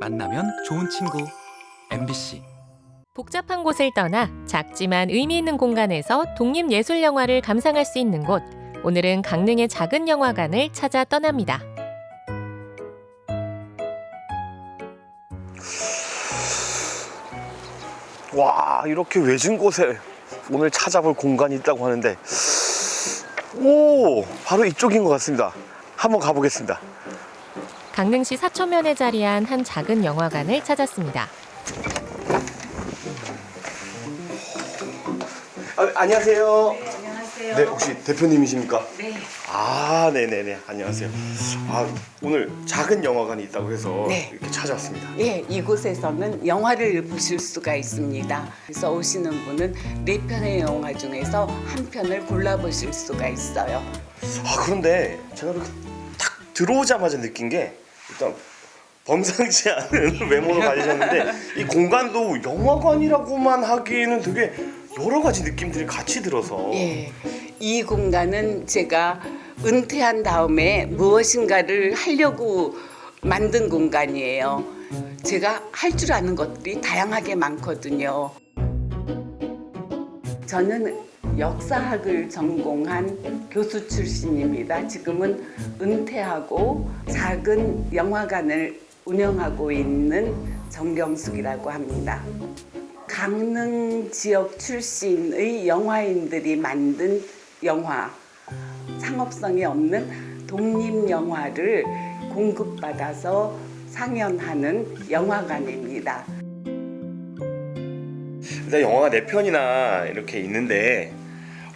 만나면 좋은 친구 MBC 복잡한 곳을 떠나 작지만 의미 있는 공간에서 독립예술 영화를 감상할 수 있는 곳. 오늘은 강릉의 작은 영화관을 찾아 떠납니다. 와 이렇게 외진 곳에 오늘 찾아볼 공간이 있다고 하는데 오 바로 이쪽인 것 같습니다 한번 가보겠습니다 강릉시 사천면에 자리한 한 작은 영화관을 찾았습니다. 아, 안녕하세요 안녕하세요. 네 혹시 대표님이십니까? 네. 아 네네네 안녕하세요 아 오늘 작은 영화관이 있다고 해서 네. 이렇게 찾아왔습니다 예, 이곳에서는 영화를 보실 수가 있습니다. 그래서 오시는 분은 네 편의 영화 중에서 한 편을 골라 보실 수가 있어요. 아 그런데 제가 이렇게 딱 들어오자마자 느낀 게 일단 범상치 않은 외모를 가지셨는데 이 공간도 영화관이라고만 하기에는 되게 여러 가지 느낌들이 같이 들어서 예. 이 공간은 제가 은퇴한 다음에 무엇인가를 하려고 만든 공간이에요. 제가 할 줄 아는 것들이 다양하게 많거든요. 저는 역사학을 전공한 교수 출신입니다. 지금은 은퇴하고 작은 영화관을 운영하고 있는 정경숙이라고 합니다. 강릉 지역 출신의 영화인들이 만든 영화, 상업성이 없는 독립 영화를 공급받아서 상연하는 영화관입니다. 일단 영화가 네 편이나 이렇게 있는데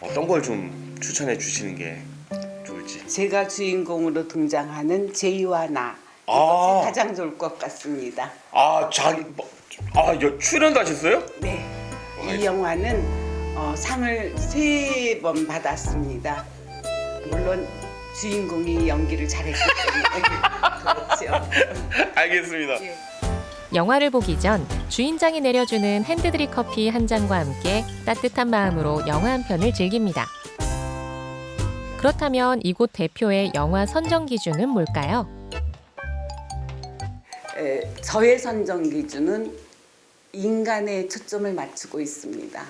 어떤 걸 좀 추천해 주시는 게 좋을지 제가 주인공으로 등장하는 제이와 나 아. 이것이 가장 좋을 것 같습니다. 아 자기 뭐, 아 여, 출연도 하셨어요? 네, 뭐가 이 있어요? 영화는 어, 상을 세 번 받았습니다. 물론 주인공이 연기를 잘했기 때문에 그렇죠. 알겠습니다 예. 영화를 보기 전 주인장이 내려주는 핸드드립 커피 한 잔과 함께 따뜻한 마음으로 영화 한 편을 즐깁니다. 그렇다면 이곳 대표의 영화 선정 기준은 뭘까요? 에, 저의 선정 기준은 인간에 초점을 맞추고 있습니다.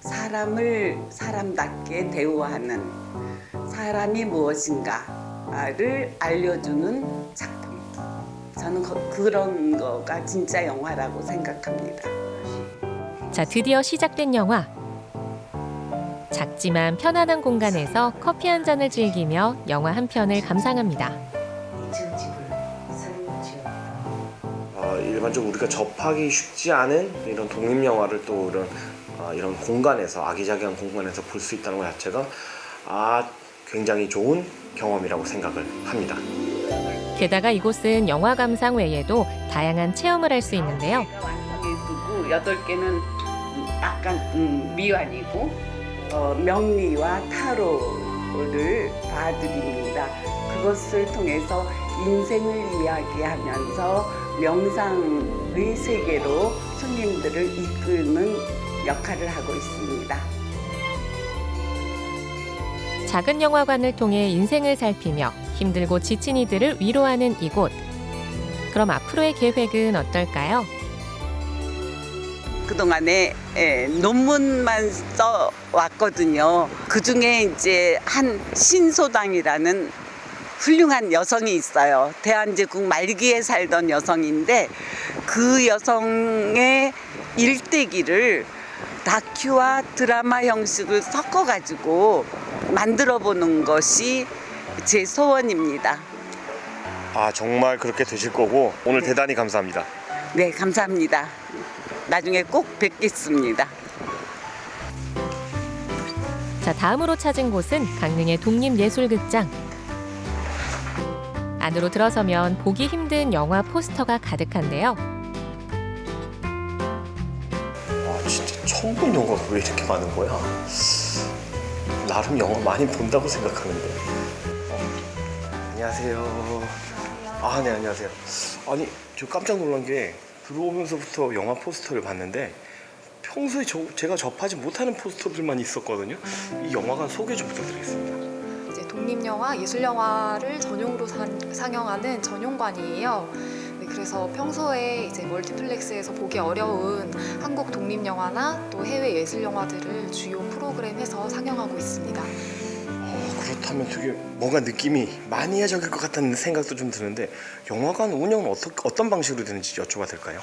사람을 사람답게 대우하는 사람이 무엇인가를 알려주는 작품. 저는 거- 그런 거가 진짜 영화라고 생각합니다. 자, 드디어 시작된 영화. 작지만 편안한 공간에서 커피 한 잔을 즐기며 영화 한 편을 감상합니다. 어, 일반적으로 우리가 접하기 쉽지 않은 이런 독립 영화를 또 이런 어, 이런 공간에서 아기자기한 공간에서 볼 수 있다는 것 자체가 아 굉장히 좋은 경험이라고 생각을 합니다. 게다가 이곳은 영화 감상 외에도 다양한 체험을 할 수 있는데요. 완성해 두고 여덟 개는 약간 음, 미완이고 어, 명리와 타로를 봐드립니다. 그것을 통해서 인생을 이야기하면서 명상의 세계로 손님들을 이끄는 역할을 하고 있습니다. 작은 영화관을 통해 인생을 살피며 힘들고 지친 이들을 위로하는 이곳. 그럼 앞으로의 계획은 어떨까요? 그동안에 예, 논문만 써 왔거든요. 그 중에 이제 한 신소당이라는 훌륭한 여성이 있어요. 대한제국 말기에 살던 여성인데 그 여성의 일대기를 다큐와 드라마 형식을 섞어가지고 만들어 보는 것이 제 소원입니다. 아 정말 그렇게 되실 거고 오늘 대단히 감사합니다. 네, 감사합니다. 나중에 꼭 뵙겠습니다. 자, 다음으로 찾은 곳은 강릉의 독립예술극장. 안으로 들어서면 보기 힘든 영화 포스터가 가득한데요. 와 진짜 처음 본 영화가 왜 이렇게 많은 거야? 나름 영화 많이 본다고 생각하는데. 어, 안녕하세요. 아, 네, 안녕하세요. 아니, 저 깜짝 놀란 게 들어오면서부터 영화 포스터를 봤는데 평소에 저, 제가 접하지 못하는 포스터들만 있었거든요. 이 영화관 소개 좀 부탁드리겠습니다. 이제 독립영화, 예술영화를 전용으로 산- 상영하는 전용관이에요. 네, 그래서 평소에 이제 멀티플렉스에서 보기 어려운 한국 독립 영화나 또 해외 예술 영화들을 주요 프로그램에서 상영하고 있습니다. 어, 그렇다면 되게 뭔가 느낌이 마니아적일 것 같다는 생각도 좀 드는데 영화관 운영은 어떤 어떤 방식으로 되는지 여쭤봐도 될까요?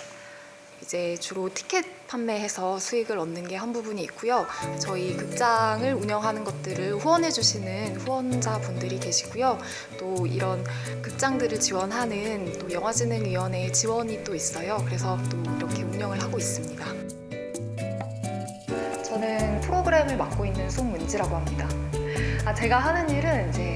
이제 주로 티켓 판매해서 수익을 얻는 게 한 부분이 있고요. 저희 극장을 운영하는 것들을 후원해 주시는 후원자 분들이 계시고요. 또 이런 극장들을 지원하는 또 영화진흥위원회의 지원이 또 있어요. 그래서 또 이렇게 운영을 하고 있습니다. 저는 프로그램을 맡고 있는 송문지라고 합니다. 아, 제가 하는 일은 이제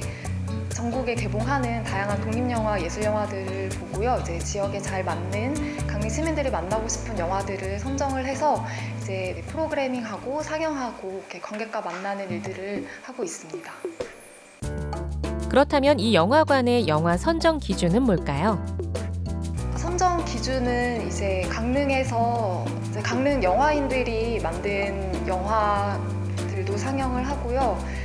전국에 개봉하는 다양한 독립영화, 예술영화들을 보고요. 이제 지역에 잘 맞는 강릉 시민들이 만나고 싶은 영화들을 선정을 해서 이제 프로그래밍하고 상영하고 이렇게 관객과 만나는 일들을 하고 있습니다. 그렇다면 이 영화관의 영화 선정 기준은 뭘까요? 선정 기준은 이제 강릉에서 이제 강릉 영화인들이 만든 영화들도 상영을 하고요.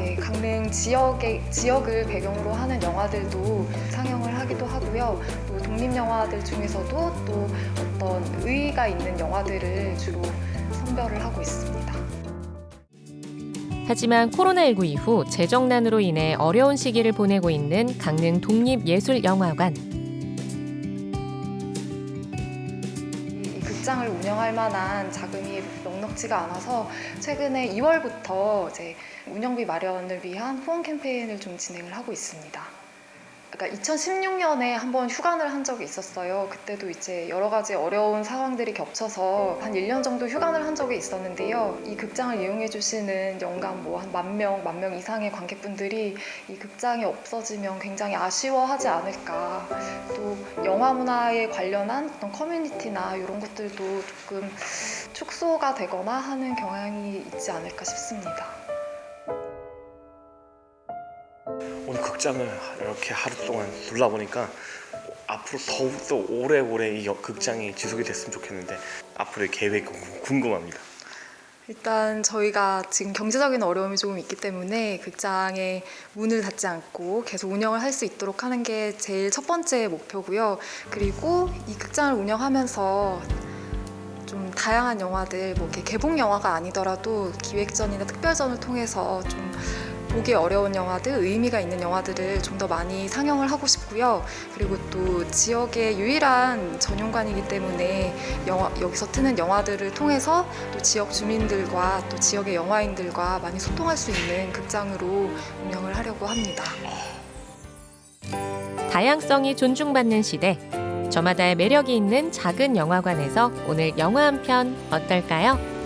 이제 강릉 지역의 지역을 배경으로 하는 영화들도 상영을 하기도 하고요. 또 독립 영화들 중에서도 또 어떤 의의가 있는 영화들을 주로 선별을 하고 있습니다. 하지만 코로나19 이후 재정난으로 인해 어려운 시기를 보내고 있는 강릉 독립예술영화관. 이 극장을 운영할 만한 자금이 넉넉지가 않아서 최근에 2월부터 이제 운영비 마련을 위한 후원 캠페인을 좀 진행을 하고 있습니다. 그러니까 2016년에 한번 휴관을 한 적이 있었어요. 그때도 이제 여러 가지 어려운 상황들이 겹쳐서 한 1년 정도 휴관을 한 적이 있었는데요. 이 극장을 이용해 주시는 연간 뭐 한 만 명, 만 명 이상의 관객분들이 이 극장이 없어지면 굉장히 아쉬워하지 않을까. 또 영화 문화에 관련한 어떤 커뮤니티나 이런 것들도 조금 축소가 되거나 하는 경향이 있지 않을까 싶습니다. 오늘 극장을 이렇게 하루 동안 둘러보니까 앞으로 더욱더 오래오래 이 여- 극장이 지속이 됐으면 좋겠는데 앞으로의 계획이 궁- 궁금합니다. 일단 저희가 지금 경제적인 어려움이 조금 있기 때문에 극장의 문을 닫지 않고 계속 운영을 할 수 있도록 하는 게 제일 첫 번째 목표고요. 그리고 이 극장을 운영하면서 좀 다양한 영화들, 뭐 이렇게 개봉 영화가 아니더라도 기획전이나 특별전을 통해서 좀 보기 어려운 영화들, 의미가 있는 영화들을 좀 더 많이 상영을 하고 싶고요. 그리고 또 지역의 유일한 전용관이기 때문에 영화, 여기서 트는 영화들을 통해서 또 지역 주민들과 또 지역의 영화인들과 많이 소통할 수 있는 극장으로 운영을 하려고 합니다. 다양성이 존중받는 시대. 저마다의 매력이 있는 작은 영화관에서 오늘 영화 한 편 어떨까요?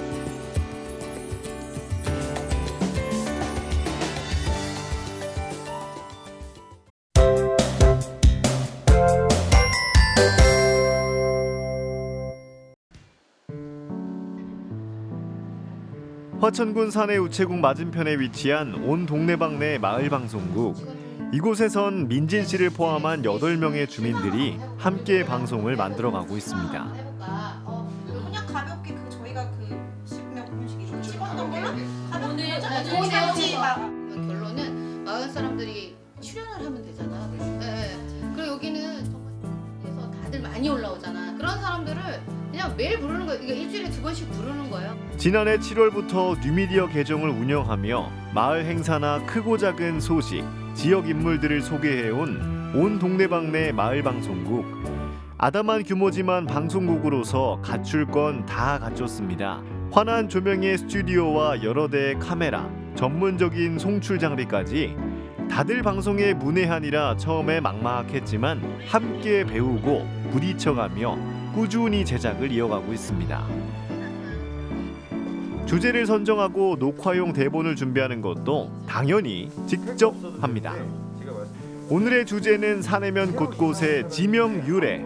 화천군 산해 우체국 맞은편에 위치한 온 동네방네 마을 방송국. 이곳에선 민진 씨를 포함한 8명의 주민들이 함께 방송을 만들어가고 있습니다. 해볼까? 어, 그냥 가볍게 그 저희가 그 십몇 분씩 좀 찍었던 걸로 오늘 오늘 오지 막 결론은 마을 사람들이 출연을 하면 되잖아. 네. 그리고 여기는 정말 다들 많이 올라오잖아. 그런 사람들을 그냥 매일 부르는 거예요. 이게 일주일에 두 번씩 부르는 거예요. 지난해 7월부터 뉴미디어 계정을 운영하며 마을 행사나 크고 작은 소식, 지역 인물들을 소개해온 온 동네방네 마을 방송국. 아담한 규모지만 방송국으로서 갖출 건 다 갖췄습니다. 환한 조명의 스튜디오와 여러 대의 카메라, 전문적인 송출 장비까지 다들 방송에 문외한이라 처음에 막막했지만 함께 배우고 부딪혀가며 꾸준히 제작을 이어가고 있습니다. 주제를 선정하고 녹화용 대본을 준비하는 것도 당연히 직접 합니다. 오늘의 주제는 산해면 곳곳의 지명 유래.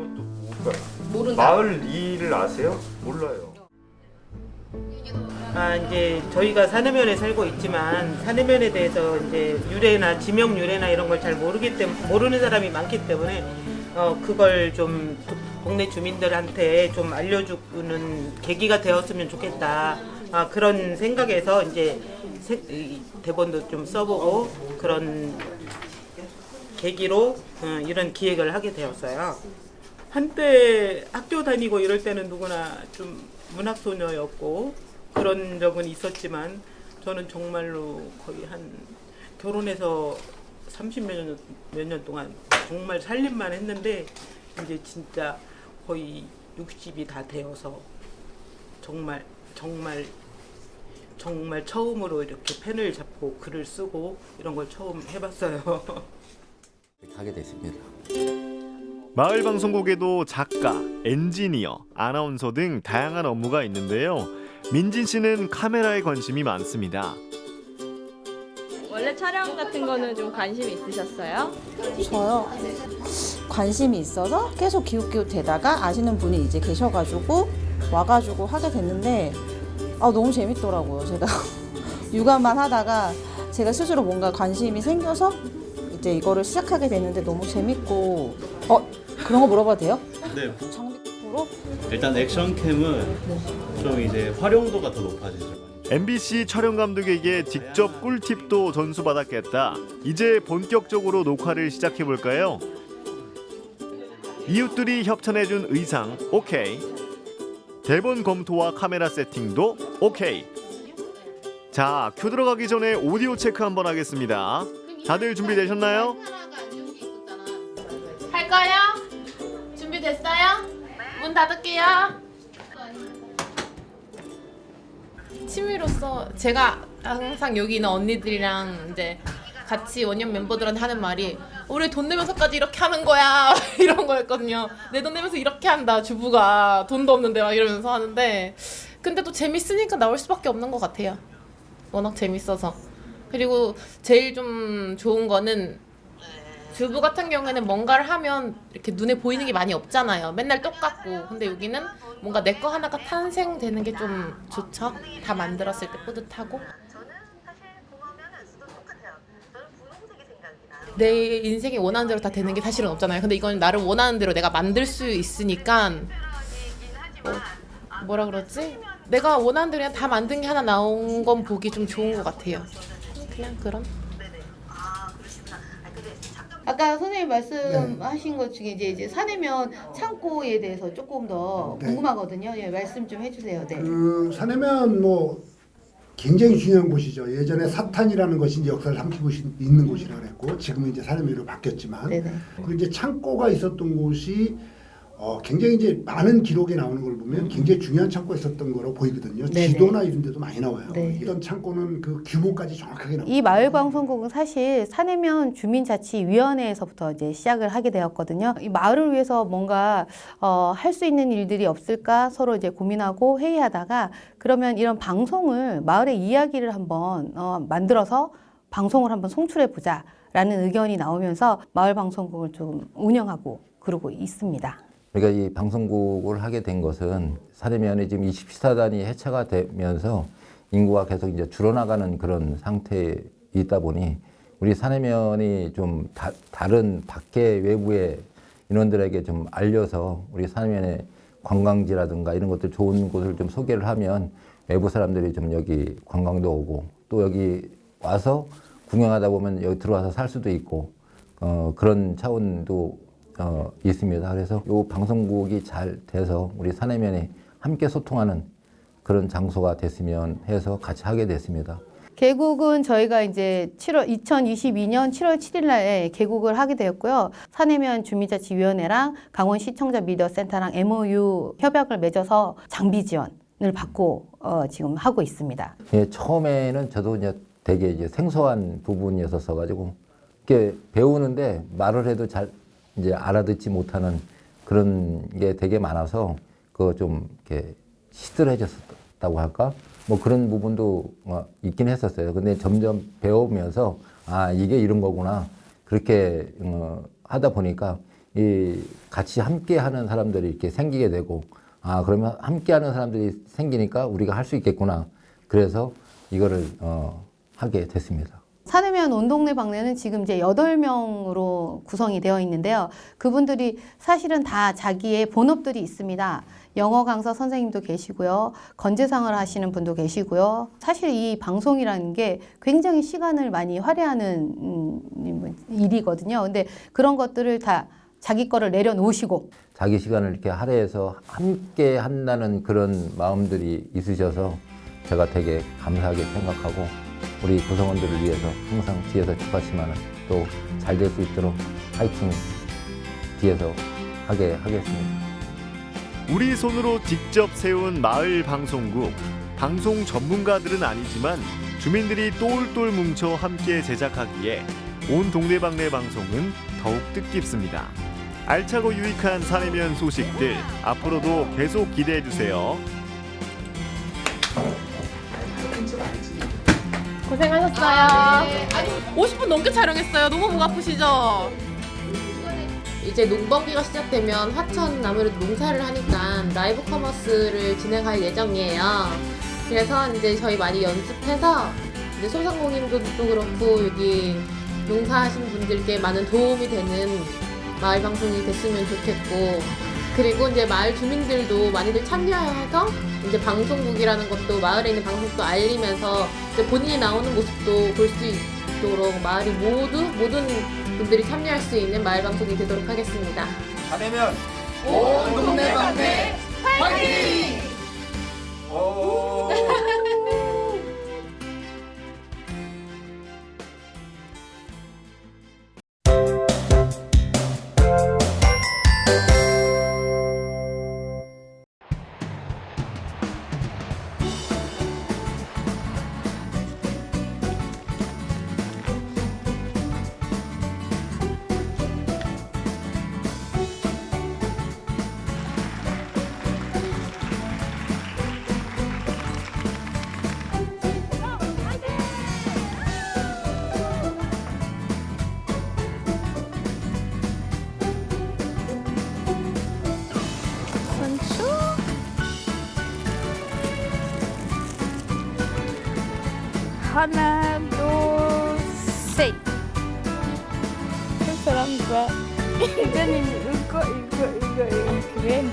모른다. 마을 일을 아세요? 몰라요. 아 이제 저희가 산해면에 살고 있지만 산해면에 대해서 이제 유래나 지명 유래나 이런 걸 잘 모르기 때문에 모르는 사람이 많기 때문에 어 그걸 좀 도- 동네 주민들한테 좀 알려주는 계기가 되었으면 좋겠다. 아 그런 생각에서 이제 세- 이 대본도 좀 써보고 그런 계기로 어, 이런 기획을 하게 되었어요. 한때 학교 다니고 이럴 때는 누구나 좀 문학소녀였고 그런 적은 있었지만 저는 정말로 거의 한 결혼해서 30몇 년, 몇 년 동안 정말 살림만 했는데 이제 진짜 거의 60이 다 되어서 정말 정말 정말 처음으로 이렇게 펜을 잡고 글을 쓰고 이런 걸 처음 해봤어요. 하게 됐습니다. 마을 방송국에도 작가, 엔지니어, 아나운서 등 다양한 업무가 있는데요. 민진 씨는 카메라에 관심이 많습니다. 원래 촬영 같은 거는 좀 관심 있으셨어요? 저요. 관심이 있어서 계속 기웃기웃 대다가 아시는 분이 이제 계셔가지고 와가지고 하게 됐는데 아 너무 재밌더라고요. 제가 육아만 하다가 제가 스스로 뭔가 관심이 생겨서 이제 이거를 시작하게 됐는데 너무 재밌고 어 그런 거 물어봐도 돼요? 네. 장비로 일단 액션캠은 좀 이제 활용도가 더 높아지죠. MBC 촬영 감독에게 직접 꿀팁도 전수받았겠다. 이제 본격적으로 녹화를 시작해 볼까요? 이웃들이 협찬해준 의상 오케이. 대본 검토와 카메라 세팅도 오케이. 자, 큐 들어가기 전에 오디오 체크 한번 하겠습니다. 다들 준비되셨나요? 할까요? 준비됐어요? 문 닫을게요. 취미로서 제가 항상 여기 있는 언니들이랑 이제 같이 원년 멤버들한테 하는 말이 우리 돈 내면서까지 이렇게 하는 거야 이런 거였거든요. 내 돈 내면서 이렇게 한다 주부가 돈도 없는데 막 이러면서 하는데 근데 또 재밌으니까 나올 수밖에 없는 것 같아요. 워낙 재밌어서 그리고 제일 좀 좋은 거는 주부 같은 경우에는 뭔가를 하면 이렇게 눈에 보이는 게 많이 없잖아요. 맨날 똑같고. 근데 여기는 뭔가 내 거 하나가 탄생되는 게 좀 좋죠. 다 만들었을 때 뿌듯하고. 내 인생이 원하는 대로 다 되는 게 사실은 없잖아요. 근데 이건 나를 원하는 대로 내가 만들 수 있으니까 뭐, 뭐라 그러지? 내가 원하는 대로 그냥 다 만든 게 하나 나온 건 보기 좀 좋은 것 같아요. 그냥 그런. 아까 선생님 말씀하신 것 중에 이제, 이제 사내면 창고에 대해서 조금 더 네. 궁금하거든요. 예, 말씀 좀 해주세요. 네. 그 사내면 뭐 굉장히 중요한 곳이죠. 예전에 사탄이라는 것이 이제 역사를 삼키고 시- 있는 곳이라 그랬고 지금은 이제 사내면으로 바뀌었지만 네네. 그 이제 창고가 있었던 곳이 어, 굉장히 이제 많은 기록에 나오는 걸 보면 굉장히 중요한 창고가 있었던 거로 보이거든요. 네네. 지도나 이런 데도 많이 나와요. 네. 이런 창고는 그 규모까지 정확하게 나와요. 이 마을방송국은 사실 사내면 주민자치위원회에서부터 이제 시작을 하게 되었거든요. 이 마을을 위해서 뭔가 어, 할 수 있는 일들이 없을까 서로 이제 고민하고 회의하다가 그러면 이런 방송을 마을의 이야기를 한번 어, 만들어서 방송을 한번 송출해 보자라는 의견이 나오면서 마을방송국을 좀 운영하고 그러고 있습니다. 그러니까 이 방송국을 하게 된 것은 사내면이 지금 24단이 해체가 되면서 인구가 계속 이제 줄어나가는 그런 상태에 있다 보니 우리 사내면이 좀 다, 다른 밖에 외부의 인원들에게 좀 알려서 우리 사내면의 관광지라든가 이런 것들 좋은 곳을 좀 소개를 하면 외부 사람들이 좀 여기 관광도 오고 또 여기 와서 구경하다 보면 여기 들어와서 살 수도 있고 어, 그런 차원도 어, 있습니다. 그래서 이 방송국이 잘 돼서 우리 사내면이 함께 소통하는 그런 장소가 됐으면 해서 같이 하게 됐습니다. 개국은 저희가 이제 7월 2022년 7월 7일 날에 개국을 하게 되었고요. 사내면 주민자치위원회랑 강원 시청자 미디어 센터랑 MOU 협약을 맺어서 장비 지원을 받고 어, 지금 하고 있습니다. 예, 처음에는 저도 이제 되게 이제 생소한 부분이었어 가지고 이렇게 배우는데 말을 해도 잘 이제 알아듣지 못하는 그런 게 되게 많아서 그거 좀 이렇게 시들해졌다고 할까? 뭐 그런 부분도 어, 있긴 했었어요. 근데 점점 배우면서 아 이게 이런 거구나 그렇게 어, 하다 보니까 이 같이 함께 하는 사람들이 이렇게 생기게 되고 아 그러면 함께 하는 사람들이 생기니까 우리가 할 수 있겠구나. 그래서 이거를 어, 하게 됐습니다. 사내면 온 동네 방네는 지금 이제 여덟 명으로 구성이 되어 있는데요. 그분들이 사실은 다 자기의 본업들이 있습니다. 영어 강사 선생님도 계시고요. 건재상을 하시는 분도 계시고요. 사실 이 방송이라는 게 굉장히 시간을 많이 할애하는 음, 일이거든요. 근데 그런 것들을 다 자기 거를 내려놓으시고 자기 시간을 이렇게 할애해서 함께 한다는 그런 마음들이 있으셔서 제가 되게 감사하게 생각하고 우리 구성원들을 위해서 항상 뒤에서 축하지만 또잘 될 수 있도록 파이팅 뒤에서 하게 하겠습니다. 우리 손으로 직접 세운 마을 방송국. 방송 전문가들은 아니지만 주민들이 똘똘 뭉쳐 함께 제작하기에 온 동네방네 방송은 더욱 뜻깊습니다. 알차고 유익한 사내면 소식들 앞으로도 계속 기대해 주세요. 고생하셨어요. 아니 50분 넘게 촬영했어요. 너무 목 아프시죠? 이제 농번기가 시작되면 화천 아무래도 농사를 하니까 라이브 커머스를 진행할 예정이에요. 그래서 이제 저희 많이 연습해서 이제 소상공인들도 그렇고 여기 농사하신 분들께 많은 도움이 되는 마을 방송이 됐으면 좋겠고 그리고 이제 마을 주민들도 많이들 참여해서 이제 방송국이라는 것도 마을에 있는 방송도 알리면서 이제 본인이 나오는 모습도 볼 수 있도록 마을이 모두 모든 분들이 참여할 수 있는 마을 방송이 되도록 하겠습니다. 사내면 온 동네 방네 화이팅! 하나, 둘, 셋. 그 사람 봐. 이거는 이거, 이거, 이거, 이거 그래.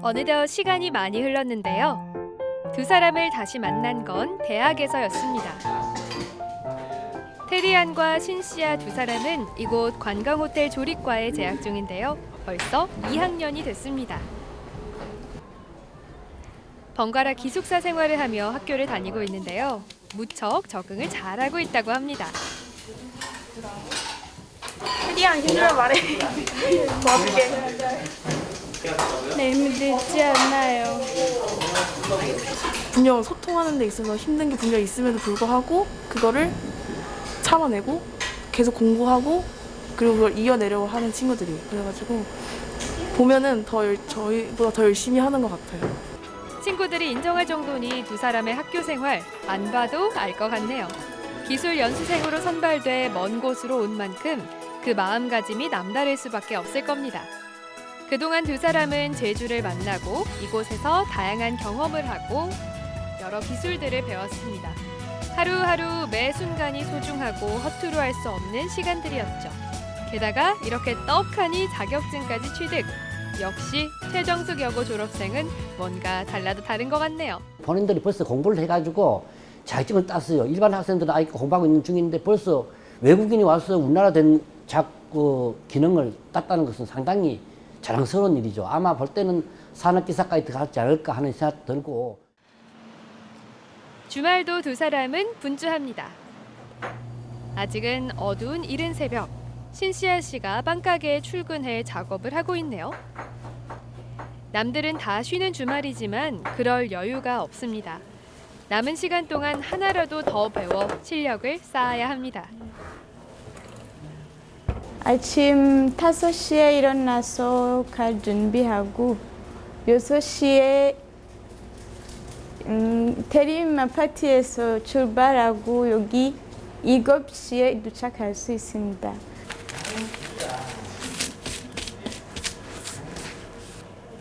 어느덧 시간이 많이 흘렀는데요. 두 사람을 다시 만난 건 대학에서였습니다. 테리안과 신씨아 두 사람은 이곳 관광호텔 조립과에 재학 중인데요. 벌써 2학년이 됐습니다. 번갈아 기숙사 생활을 하며 학교를 다니고 있는데요. 무척 적응을 잘하고 있다고 합니다. 테리안 힘들어 말해. 도와줄게. 네, 힘들지 않아요. 분명 소통하는 데 있어서 힘든 게 분명 있음에도 불구하고 그거를 참아내고 계속 공부하고 그리고 그걸 이어내려고 하는 친구들이 그래가지고 보면은 더 열- 저희보다 더 열심히 하는 것 같아요. 친구들이 인정할 정도니 두 사람의 학교 생활 안 봐도 알 것 같네요. 기술 연수생으로 선발돼 먼 곳으로 온 만큼 그 마음가짐이 남다를 수밖에 없을 겁니다. 그동안 두 사람은 제주를 만나고 이곳에서 다양한 경험을 하고 여러 기술들을 배웠습니다. 하루하루 매 순간이 소중하고 허투루 할 수 없는 시간들이었죠. 게다가 이렇게 떡하니 자격증까지 취득. 역시 최정숙 여고 졸업생은 뭔가 달라도 다른 것 같네요. 본인들이 벌써 공부를 해가지고 자격증을 땄어요. 일반 학생들은 아직 공부하고 있는 중인데 벌써 외국인이 와서 우리나라 된 작, 그 기능을 땄다는 것은 상당히 자랑스러운 일이죠. 아마 볼 때는 산업기사까지 들어가지 않을까 하는 생각 들고 주말도 두 사람은 분주합니다. 아직은 어두운 이른 새벽, 신시아 씨가 빵가게에 출근해 작업을 하고 있네요. 남들은 다 쉬는 주말이지만 그럴 여유가 없습니다. 남은 시간 동안 하나라도 더 배워 실력을 쌓아야 합니다. 아침 5시에 일어나서 갈 준비하고 6시에 음, 대림 아파트에서 출발하고 여기 7시에 도착할 수 있습니다.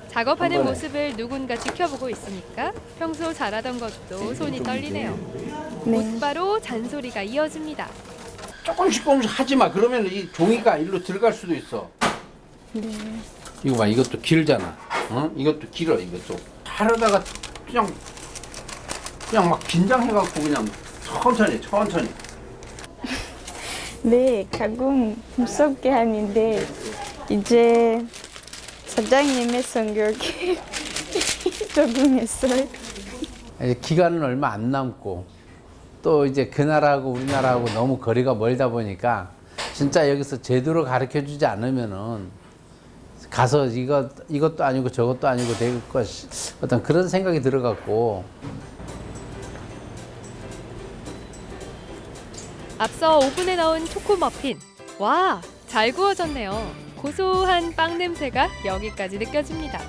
작업하는 모습을 누군가 지켜보고 있으니까 평소 잘하던 것도 손이 떨리네요. 곧바로 잔소리가 이어집니다. 조금씩 조금씩 하지 마. 그러면 이 종이가 일로 들어갈 수도 있어. 네. 이거 봐, 이것도 길잖아. 어? 이것도 길어, 이것도. 하려다가 그냥 그냥 막 긴장해갖고 그냥 천천히 천천히. 네, 가끔 무섭게 하는데 이제 사장님의 성격에 적응했어요. 이제 기간은 얼마 안 남고 또 이제 그 나라하고 우리나라하고 너무 거리가 멀다 보니까 진짜 여기서 제대로 가르쳐 주지 않으면은 가서 이거 이것도 아니고 저것도 아니고 될 것이 어떤 그런 생각이 들어갖고 앞서 오븐에 넣은 초코 머핀. 와, 잘 구워졌네요. 고소한 빵 냄새가 여기까지 느껴집니다.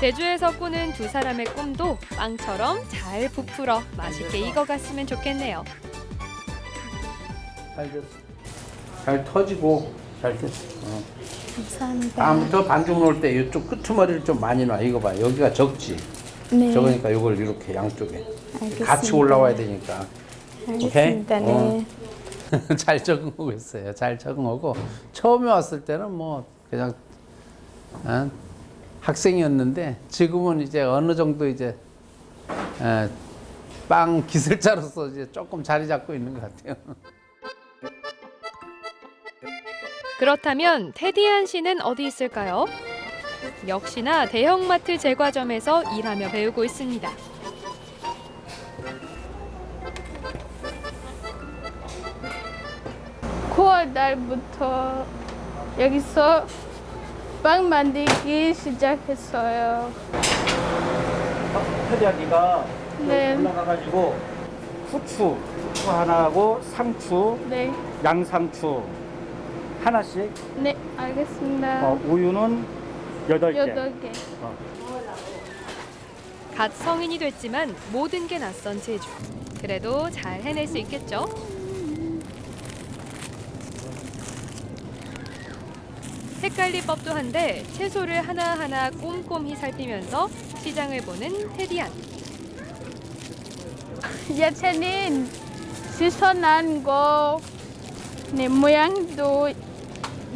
제주에서 꾸는 두 사람의 꿈도 빵처럼 잘 부풀어 맛있게 익어갔으면 좋겠네요. 잘 됐어. 잘 터지고 잘 됐어. 어. 감사합니다. 다음부터 반죽 놓을 때 이쪽 끄트머리를 좀 많이 놔. 이거 봐. 여기가 적지. 네. 적으니까 이걸 이렇게 양쪽에 알겠습니다. 같이 올라와야 되니까. 알겠습니다. 오케이? 어. 네. 잘 적응하고 있어요. 잘 적응하고 처음에 왔을 때는 뭐 그냥 어, 학생이었는데 지금은 이제 어느 정도 이제 에, 빵 기술자로서 이제 조금 자리 잡고 있는 것 같아요. 그렇다면 테디안 씨는 어디 있을까요? 역시나 대형마트 제과점에서 일하며 배우고 있습니다. 구월 달부터 여기서 빵 만들기 시작했어요. 테디야 네가 네. 올라가가지고 후추 후추 하나하고 상추 네, 양상추 하나씩 네, 알겠습니다. 어, 우유는 여덟 개 여덟 개. 갓 성인이 됐지만 모든 게 낯선 제주. 그래도 잘 해낼 수 있겠죠? 헷갈릴 법도 한데 채소를 하나하나 꼼꼼히 살피면서 시장을 보는 테디안. 야채는 신선한 거, 네, 모양도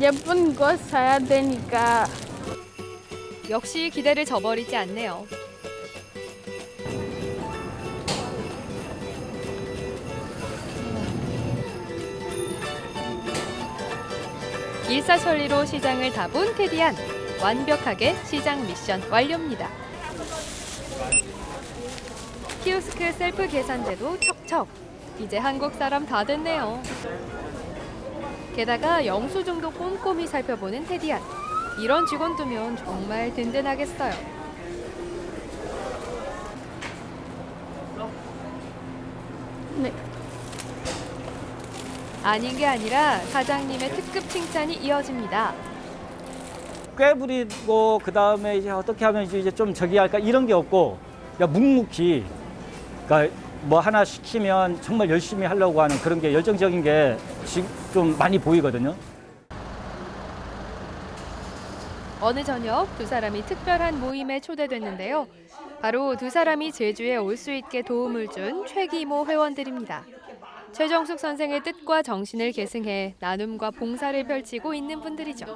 예쁜 거 사야 되니까. 역시 기대를 저버리지 않네요. 일사천리로 시장을 다 본 테디안. 완벽하게 시장 미션 완료입니다. 키오스크 셀프 계산대도 척척. 이제 한국 사람 다 됐네요. 게다가 영수증도 꼼꼼히 살펴보는 테디안. 이런 직원 두면 정말 든든하겠어요. 네. 아닌 게 아니라 사장님의 특급 칭찬이 이어집니다. 꽤 부리고 그 다음에 이제 어떻게 하면 이제 좀 저기 할까 이런 게 없고 그냥 묵묵히 그러니까 뭐 하나 시키면 정말 열심히 하려고 하는 그런 게 열정적인 게 좀 많이 보이거든요. 어느 저녁 두 사람이 특별한 모임에 초대됐는데요. 바로 두 사람이 제주에 올 수 있게 도움을 준 최기모 회원들입니다. 최정숙 선생의 뜻과 정신을 계승해 나눔과 봉사를 펼치고 있는 분들이죠.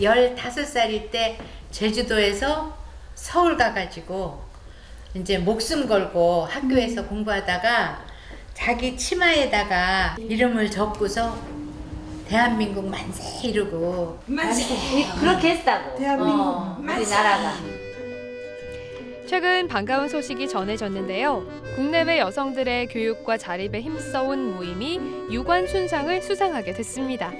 15살일 때 제주도에서 서울 가가지고 이제 목숨 걸고 학교에서 공부하다가 자기 치마에다가 이름을 적고서 대한민국 만세 이러고 만세. 그렇게 했다고 대한민국 어, 만세. 우리나라가 최근 반가운 소식이 전해졌는데요. 국내외 여성들의 교육과 자립에 힘써온 모임이 유관 순상을 수상하게 됐습니다.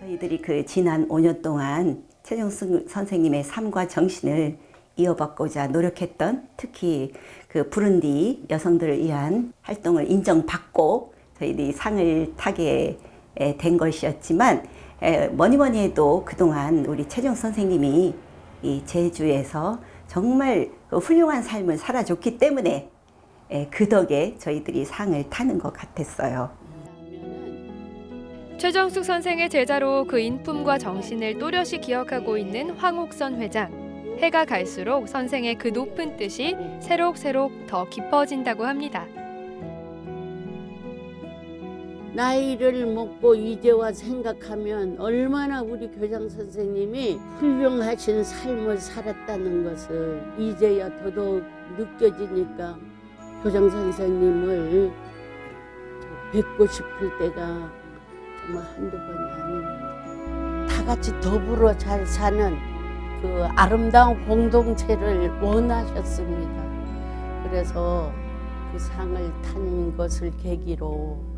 저희들이 그 지난 5년 동안 최정승 선생님의 삶과 정신을 이어받고자 노력했던 특히 그 부룬디 여성들을 위한 활동을 인정받고 저희들이 상을 타게 된 것이었지만 에, 뭐니 뭐니 해도 그동안 우리 최정 선생님이 이 제주에서 정말 그 훌륭한 삶을 살아줬기 때문에 에, 그 덕에 저희들이 상을 타는 것 같았어요. 최정숙 선생의 제자로 그 인품과 정신을 또렷이 기억하고 있는 황옥선 회장. 해가 갈수록 선생의 그 높은 뜻이 새록새록 더 깊어진다고 합니다. 나이를 먹고 이제 와 생각하면 얼마나 우리 교장 선생님이 훌륭하신 삶을 살았다는 것을 이제야 더더욱 느껴지니까 교장 선생님을 뵙고 싶을 때가 정말 한두 번이 아닙니다. 다 같이 더불어 잘 사는 그 아름다운 공동체를 원하셨습니다. 그래서 그 상을 탄 것을 계기로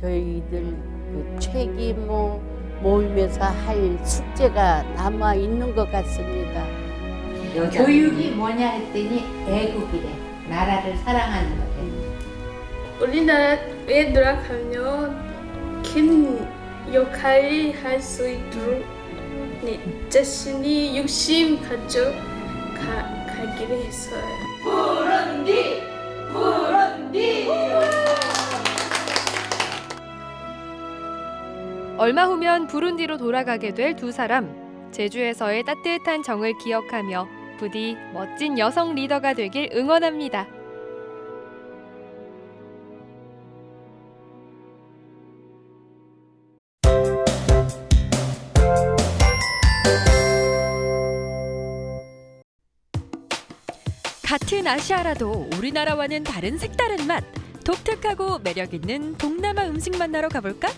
저희들 그 책임 모- 모임에서 할 숙제가 남아 있는 것 같습니다. 교육이 뭐냐 했더니 애국이래. 나라를 사랑하는 거래. 우리나라에 노력하면 큰 역할을 할 수 있도록 네, 자신이 욕심 가져 가, 가기로 했어요. 부른디 부른디 얼마 후면 부룬디로 돌아가게 될 두 사람. 제주에서의 따뜻한 정을 기억하며 부디 멋진 여성 리더가 되길 응원합니다. 같은 아시아라도 우리나라와는 다른 색다른 맛. 독특하고 매력 있는 동남아 음식 만나러 가볼까?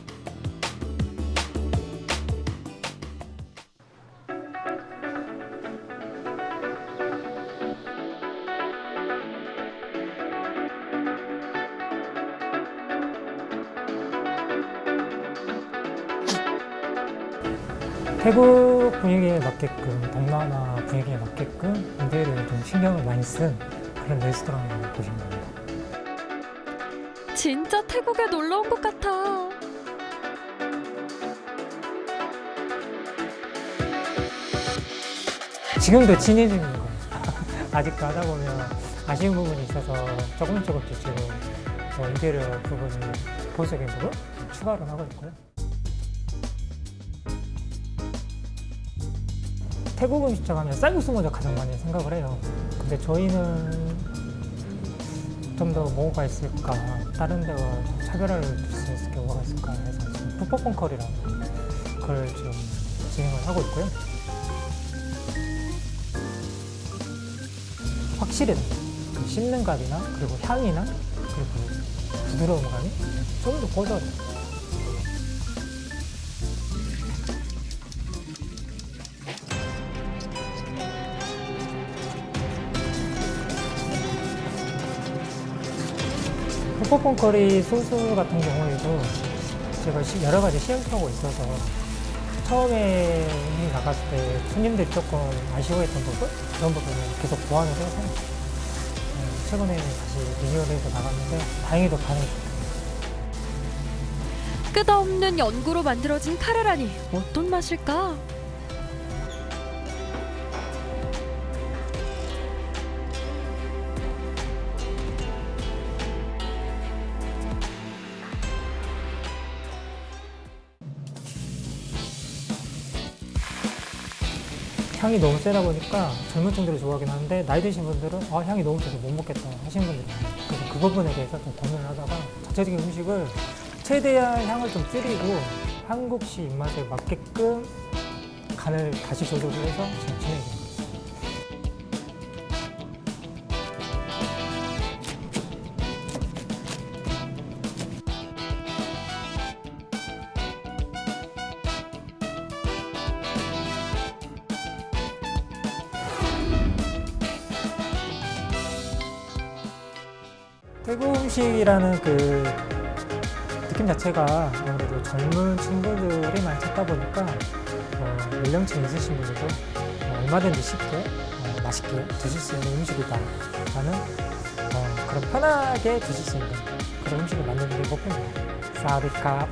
태국 분위기에 맞게끔 동남아 분위기에 맞게끔 인테리어를 좀 신경을 많이 쓴 그런 레스토랑을 보시면 됩니다. 진짜 태국에 놀러 온 것 같아. 지금도 중인 거예요. 아직도 하다 보면 아쉬운 부분이 있어서 조금 조금씩 지금 뭐 인테리어 부분을 보석의 부분 추가를 하고 있고요. 태국 음식점 하면 쌀국수 먼저 가장 많이 생각을 해요. 근데 저희는 좀 더 뭐가 있을까, 다른 데와 차별화를 줄 수 있을 게 뭐가 있을까 해서 지금 푸퍼폰 커리라고 그걸 지금 진행을 하고 있고요. 확실히 그 씹는 감이나 그리고 향이나 그리고 부드러운 감이 좀더 고조돼요. 커리 소스 같은 경우에도 제가 시- 여러 가지 시행하고 있어서 처음에 나갔을 때 손님들이 조금 아쉬워했던 부분 그런 부분을 계속 보완을 해서 어, 최근에 다시 리뉴얼해서 나갔는데 다행히도 반응이 좋습니다. 끝없는 연구로 만들어진 카레라니 어떤 맛일까? 향이 너무 세다 보니까 젊은 층들이 좋아하긴 하는데 나이 드신 분들은 아, 향이 너무 세서 못 먹겠다 하시는 분들이 많아요. 그래서 그 부분에 대해서 좀 고민을 하다가 자체적인 음식을 최대한 향을 좀 줄이고 한국식 입맛에 맞게끔 간을 다시 조절을 해서 지금 진행이 됩니다. 음식이라는 그 느낌 자체가 아무래도 젊은 친구들이 많이 찾다 보니까 어, 연령층 있으신 분들도 어, 얼마든지 쉽게 어, 맛있게 드실 수 있는 음식이다 라는 어, 그런 편하게 드실 수 있는 그런 음식을 만드는 게 목표입니다. 사디캅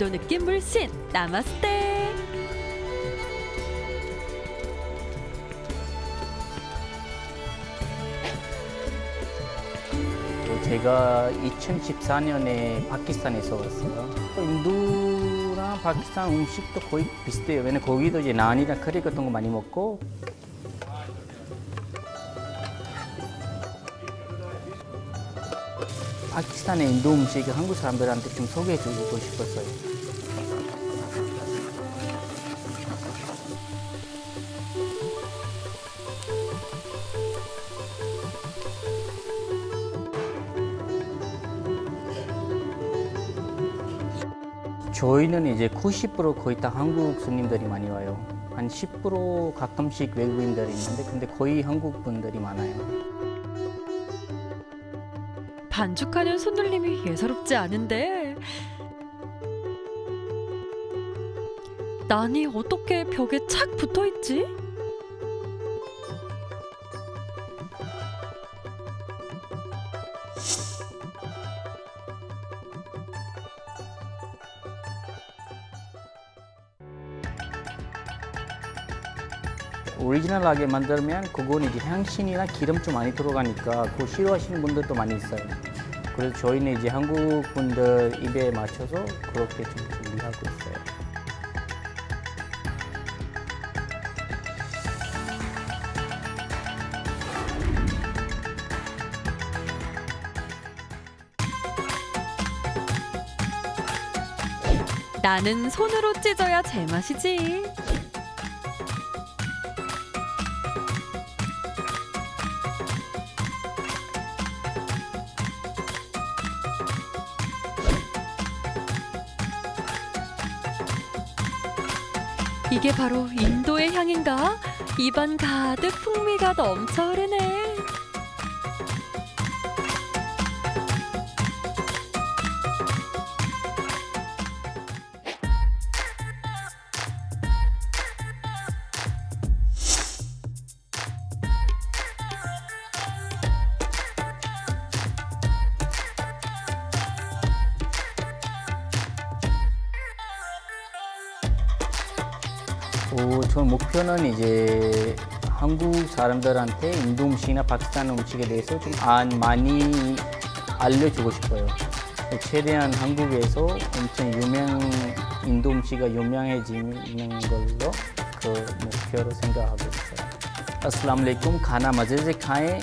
인도 느낌 물씬 나마스테. 제가 2014년에 파키스탄에서 왔어요. 인도랑 파키스탄 음식도 거의 비슷해요. 왜냐면 거기도 이제 나안이랑 커리 같은 거 많이 먹고 파키스탄의 인도 음식을 한국 사람들한테 좀 소개해주고 싶었어요. 저희는 이제 90% 거의 다 한국 손님들이 많이 와요. 한 10% 가끔씩 외국인들이 있는데 근데 거의 한국 분들이 많아요. 반죽하는 손놀림이 예사롭지 않은데 난이 어떻게 벽에 착 붙어 있지? 오리지널하게 만들면 그건 이제 향신이나 기름 좀 많이 들어가니까 그거 싫어하시는 분들도 많이 있어요. 그래서 저희는 이제 한국 분들 입에 맞춰서 그렇게 좀 준비하고 있어요. 나는 손으로 찢어야 제맛이지. 이게 바로 인도의 향인가? 입안 가득 풍미가 넘쳐 흐르네. 오, 저 목표는 이제 한국 사람들한테 인도 음식이나 파키스탄 음식에 대해서 좀 안 많이 알려주고 싶어요. 최대한 한국에서 엄청 유명 인도 음식이 유명해지는 걸로 그 목표로 생각하고 있어요. अस्सलाम वालेकुम खाना मज़े से खाएं